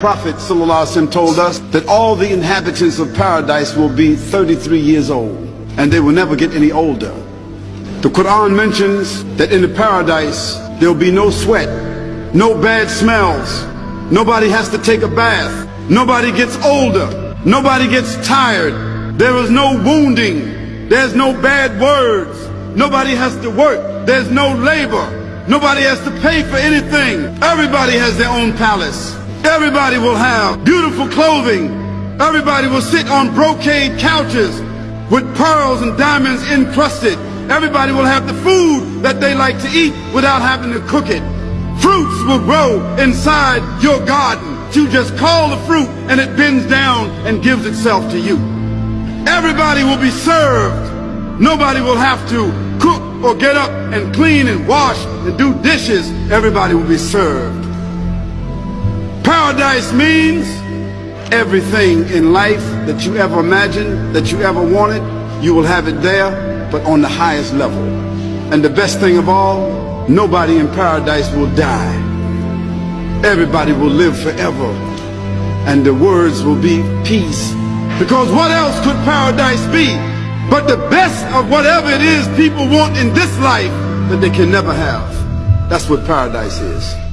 Prophet ﷺ told us that all the inhabitants of paradise will be 33 years old and they will never get any older. The Quran mentions that in the paradise there will be no sweat, no bad smells, nobody has to take a bath, nobody gets older, nobody gets tired, there is no wounding, there's no bad words, nobody has to work, there's no labor, nobody has to pay for anything, everybody has their own palace. Everybody will have beautiful clothing. Everybody will sit on brocade couches with pearls and diamonds encrusted. Everybody will have the food that they like to eat without having to cook it. Fruits will grow inside your garden. You just call the fruit and it bends down and gives itself to you. Everybody will be served. Nobody will have to cook or get up and clean and wash and do dishes. Everybody will be served. Paradise means everything in life that you ever imagined, that you ever wanted, you will have it there, but on the highest level. And the best thing of all, nobody in paradise will die. Everybody will live forever. And the words will be peace. Because what else could paradise be but the best of whatever it is people want in this life that they can never have. That's what paradise is.